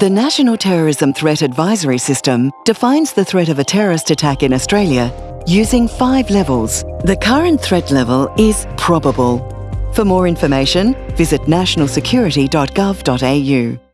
The National Terrorism Threat Advisory System defines the threat of a terrorist attack in Australia using five levels. The current threat level is probable. For more information, visit nationalsecurity.gov.au.